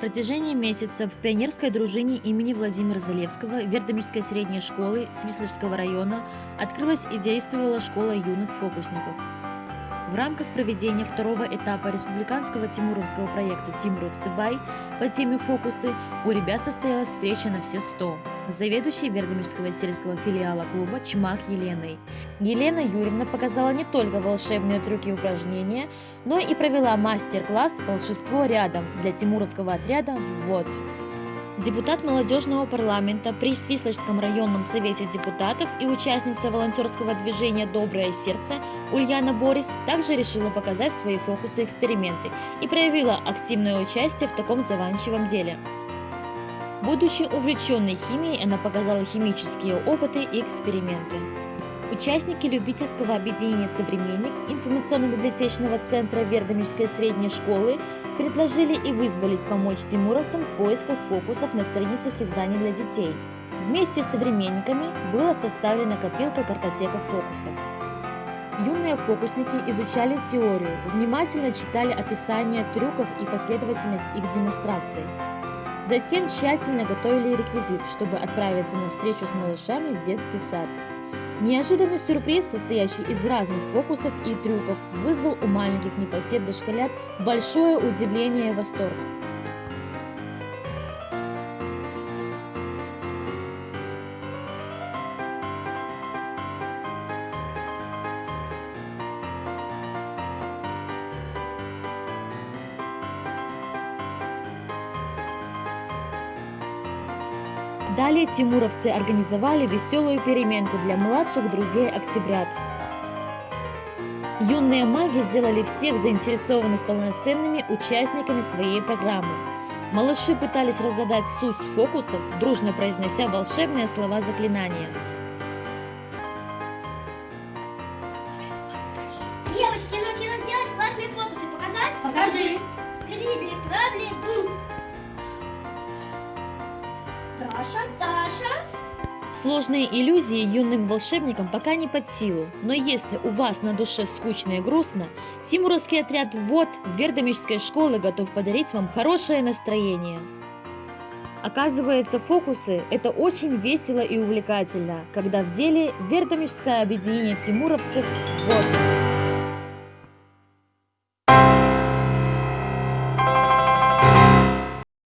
протяжении месяцев в пионерской дружине имени Владимира Залевского Вердомирской средней школы Свислочского района открылась и действовала школа юных фокусников. В рамках проведения второго этапа республиканского тимуровского проекта «Тимуров Цыбай» по теме «Фокусы» у ребят состоялась встреча на все 100 с заведующей Вердомирского сельского филиала клуба «Чмак» Еленой. Елена Юрьевна показала не только волшебные трюки и упражнения, но и провела мастер-класс «Волшебство рядом» для тимуровского отряда «Вот». Депутат молодежного парламента при Свислочском районном совете депутатов и участница волонтерского движения «Доброе сердце» Ульяна Борис также решила показать свои фокусы и эксперименты и проявила активное участие в таком заванчивом деле. Будучи увлеченной химией, она показала химические опыты и эксперименты. Участники любительского объединения «Современник» информационно-библиотечного центра Вердомирской средней школы предложили и вызвались помочь тимуровцам в поисках фокусов на страницах изданий для детей. Вместе с современниками была составлена копилка картотека фокусов. Юные фокусники изучали теорию, внимательно читали описание трюков и последовательность их демонстраций. Затем тщательно готовили реквизит, чтобы отправиться на встречу с малышами в детский сад. Неожиданный сюрприз, состоящий из разных фокусов и трюков, вызвал у маленьких непосед дошколят большое удивление и восторг. Далее тимуровцы организовали веселую переменку для младших друзей октябрят. Юные маги сделали всех заинтересованных полноценными участниками своей программы. Малыши пытались разгадать суть фокусов, дружно произнося волшебные слова заклинания. Девочки, я научилась делать классные фокусы. Показать? Покажи. Крибли, крабли, бус. Даша. Сложные иллюзии юным волшебникам пока не под силу, но если у вас на душе скучно и грустно, Тимуровский отряд ВОД Вердомирской школы готов подарить вам хорошее настроение. Оказывается, фокусы – это очень весело и увлекательно, когда в деле Вердомирское объединение тимуровцев ВОД.